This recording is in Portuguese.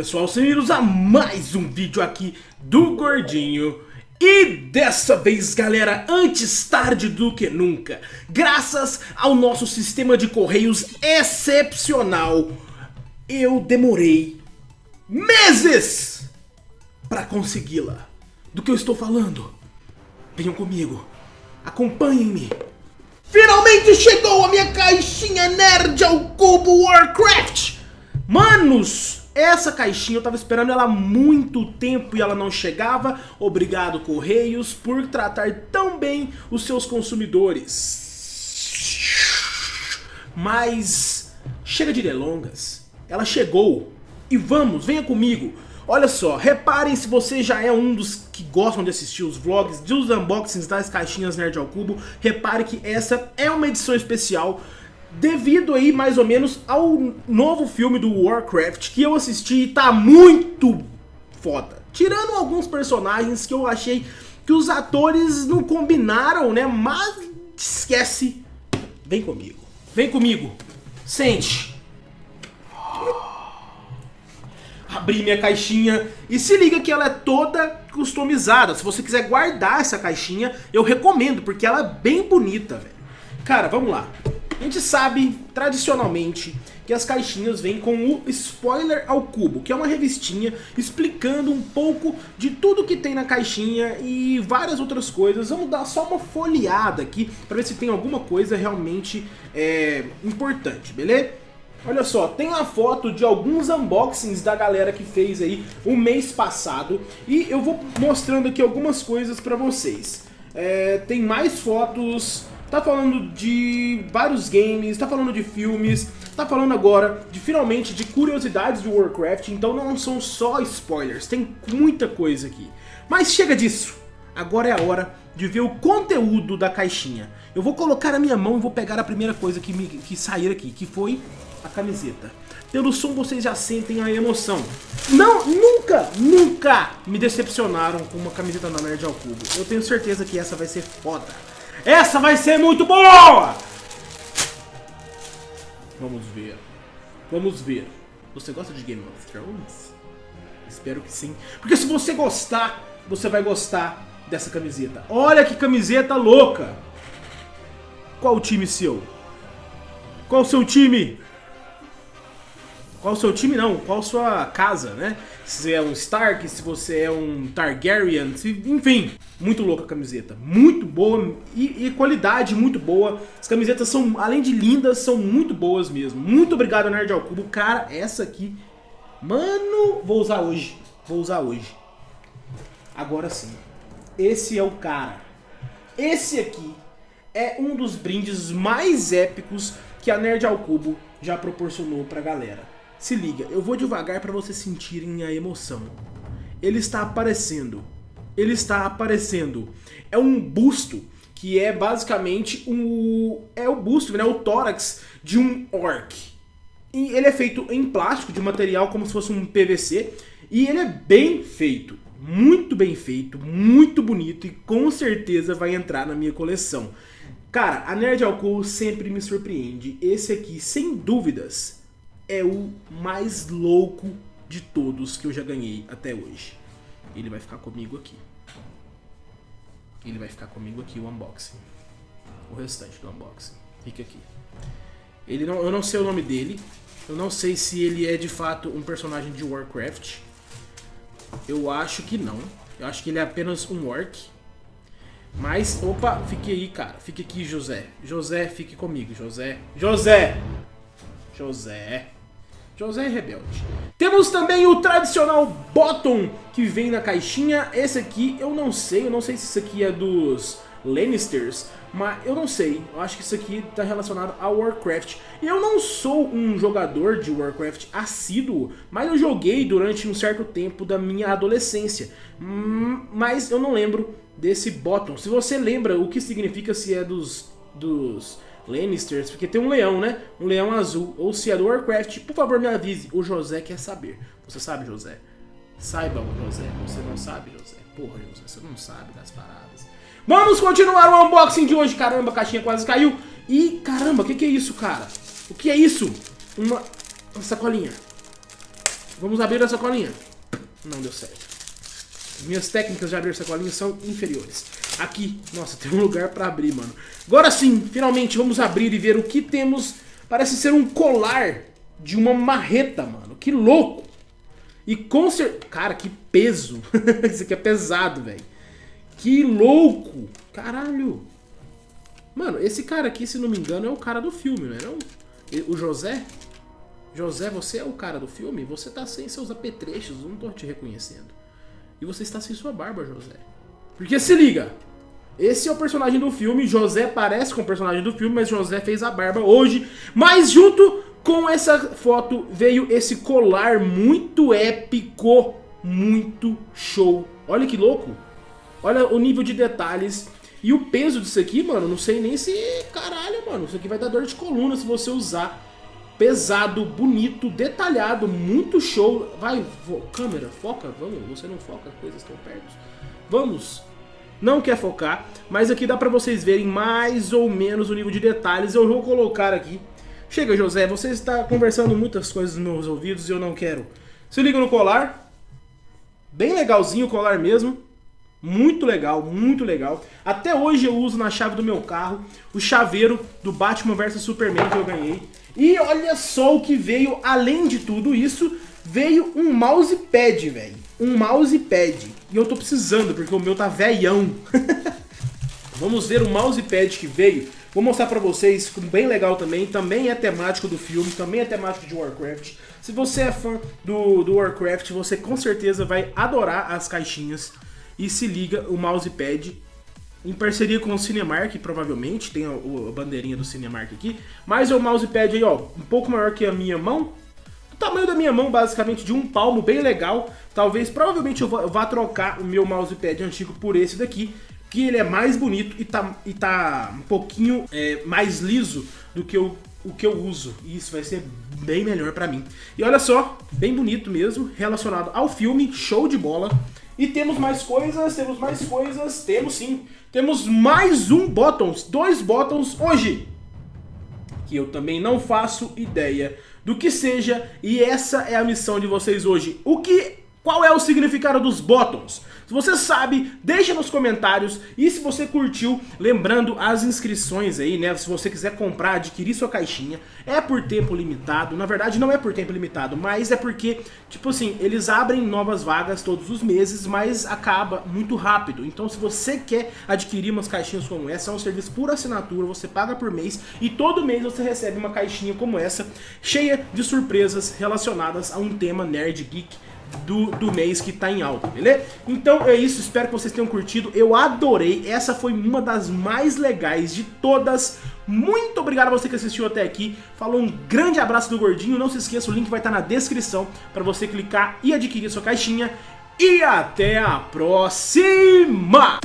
pessoal, bem-vindos a mais um vídeo aqui do Gordinho. E dessa vez galera, antes tarde do que nunca Graças ao nosso sistema de correios excepcional Eu demorei meses para consegui-la. Do que eu estou falando? Venham comigo, acompanhem-me. Finalmente chegou a minha caixinha nerd ao cubo Warcraft! Manos, essa caixinha eu tava esperando ela há muito tempo e ela não chegava. Obrigado Correios por tratar tão bem os seus consumidores. Mas chega de delongas. Ela chegou. E vamos, venha comigo. Olha só, reparem se você já é um dos que gostam de assistir os vlogs, dos unboxings das caixinhas Nerd ao Cubo, repare que essa é uma edição especial devido aí mais ou menos ao novo filme do Warcraft que eu assisti e tá muito foda. Tirando alguns personagens que eu achei que os atores não combinaram, né? Mas esquece. Vem comigo. Vem comigo. Sente. Abri minha caixinha e se liga que ela é toda customizada. Se você quiser guardar essa caixinha, eu recomendo, porque ela é bem bonita, velho. Cara, vamos lá. A gente sabe, tradicionalmente, que as caixinhas vêm com o Spoiler ao Cubo, que é uma revistinha explicando um pouco de tudo que tem na caixinha e várias outras coisas. Vamos dar só uma folheada aqui para ver se tem alguma coisa realmente é, importante, beleza? Olha só, tem uma foto de alguns unboxings da galera que fez aí o mês passado e eu vou mostrando aqui algumas coisas para vocês. É, tem mais fotos tá falando de vários games, tá falando de filmes, tá falando agora de finalmente de curiosidades de Warcraft, então não são só spoilers, tem muita coisa aqui. Mas chega disso, agora é a hora de ver o conteúdo da caixinha. Eu vou colocar a minha mão e vou pegar a primeira coisa que, me, que sair aqui, que foi a camiseta. Pelo som vocês já sentem a emoção. Não, nunca, nunca me decepcionaram com uma camiseta da Nerd ao Cubo. Eu tenho certeza que essa vai ser foda. Essa vai ser muito boa! Vamos ver. Vamos ver. Você gosta de Game of Thrones? Espero que sim. Porque se você gostar, você vai gostar dessa camiseta. Olha que camiseta louca! Qual o time seu? Qual o seu time? Qual o seu time não? Qual a sua casa, né? Se você é um Stark, se você é um Targaryen, se... enfim. Muito louca a camiseta, muito boa e, e, qualidade muito boa. As camisetas são, além de lindas, são muito boas mesmo. Muito obrigado, Nerd ao Cubo. Cara, essa aqui, mano, vou usar hoje. Vou usar hoje. Agora sim, esse é o cara. Esse aqui é um dos brindes mais épicos que a Nerd ao Cubo já proporcionou pra galera. Se liga, eu vou devagar para vocês sentirem a emoção. Ele está aparecendo. Ele está aparecendo. É um busto que é basicamente um é o busto, né, o tórax de um orc. E ele é feito em plástico, de material como se fosse um PVC, e ele é bem feito, muito bem feito, muito bonito e com certeza vai entrar na minha coleção. Cara, a Nerd Alcool sempre me surpreende. Esse aqui, sem dúvidas, é o mais louco de todos que eu já ganhei até hoje. Ele vai ficar comigo aqui. Ele vai ficar comigo aqui o unboxing. O restante do unboxing. Fica aqui. Ele não, eu não sei o nome dele. Eu não sei se ele é de fato um personagem de Warcraft. Eu acho que não. Eu acho que ele é apenas um orc. Mas, opa, fique aí, cara. Fique aqui, José. José, fique comigo, José. José! José. José Rebelde. Temos também o tradicional bottom que vem na caixinha. Esse aqui eu não sei, eu não sei se isso aqui é dos Lannisters, mas eu não sei. Eu acho que isso aqui está relacionado a Warcraft. Eu não sou um jogador de Warcraft assíduo, mas eu joguei durante um certo tempo da minha adolescência. Hum, mas eu não lembro desse bottom. Se você lembra o que significa se é dos... dos Lannisters, porque tem um leão, né? Um leão azul. Ou se é do Warcraft, por favor me avise. O José quer saber. Você sabe, José? Saiba, José. Você não sabe, José? Porra, José, você não sabe das paradas. Vamos continuar o unboxing de hoje. Caramba, a caixinha quase caiu. E, caramba, o que, que é isso, cara? O que é isso? Uma, uma sacolinha. Vamos abrir a sacolinha. Não deu certo. Minhas técnicas de abrir sacolinha são inferiores. Aqui, nossa, tem um lugar pra abrir, mano. Agora sim, finalmente, vamos abrir e ver o que temos. Parece ser um colar de uma marreta, mano. Que louco. E com certeza... Cara, que peso. Isso aqui é pesado, velho. Que louco. Caralho. Mano, esse cara aqui, se não me engano, é o cara do filme, não é não? O José? José, você é o cara do filme? Você tá sem seus apetrechos, não tô te reconhecendo. E você está sem sua barba, José. Porque se liga, esse é o personagem do filme, José parece com o personagem do filme, mas José fez a barba hoje. Mas junto com essa foto veio esse colar muito épico, muito show. Olha que louco. Olha o nível de detalhes e o peso disso aqui, mano, não sei nem se... Caralho, mano, isso aqui vai dar dor de coluna se você usar. Pesado, bonito, detalhado, muito show. Vai, câmera, foca, vamos, você não foca, as coisas estão perto. Vamos. Não quer focar, mas aqui dá pra vocês verem mais ou menos o nível de detalhes. Eu vou colocar aqui. Chega, José, você está conversando muitas coisas nos meus ouvidos e eu não quero. Se liga no colar. Bem legalzinho o colar mesmo. Muito legal, muito legal. Até hoje eu uso na chave do meu carro o chaveiro do Batman vs Superman que eu ganhei. E olha só o que veio, além de tudo isso, veio um mousepad, velho. Um mousepad. E eu tô precisando, porque o meu tá velhão. Vamos ver o mousepad que veio. Vou mostrar pra vocês, bem legal também. Também é temático do filme, também é temático de Warcraft. Se você é fã do, do Warcraft, você com certeza vai adorar as caixinhas e se liga o mousepad em parceria com o Cinemark, provavelmente, tem a, bandeirinha do Cinemark aqui, mas o mousepad aí, ó, um pouco maior que a minha mão, o tamanho da minha mão, basicamente, de um palmo, bem legal, talvez, provavelmente eu vá trocar o meu mousepad antigo por esse daqui, que ele é mais bonito e tá, e tá um pouquinho é, mais liso do que o, o que eu uso, e isso vai ser bem melhor pra mim. E olha só, bem bonito mesmo, relacionado ao filme, show de bola, e temos mais coisas, temos mais coisas, temos sim. Temos mais um Bottoms, dois Bottoms hoje. Que eu também não faço ideia do que seja. E essa é a missão de vocês hoje. O que... Qual é o significado dos Bottoms? Se você sabe, deixa nos comentários. E se você curtiu, lembrando as inscrições aí, né? Se você quiser comprar, adquirir sua caixinha, é por tempo limitado. Na verdade, não é por tempo limitado, mas é porque, tipo assim, eles abrem novas vagas todos os meses, mas acaba muito rápido. Então, se você quer adquirir umas caixinhas como essa, é um serviço por assinatura, você paga por mês e todo mês você recebe uma caixinha como essa, cheia de surpresas relacionadas a um tema nerd geek do, do mês que tá em alta, beleza? Então é isso, espero que vocês tenham curtido, eu adorei, essa foi uma das mais legais de todas, muito obrigado a você que assistiu até aqui, falou um grande abraço do Gordinho, não se esqueça, o link vai estar na descrição para você clicar e adquirir sua caixinha, e até a próxima!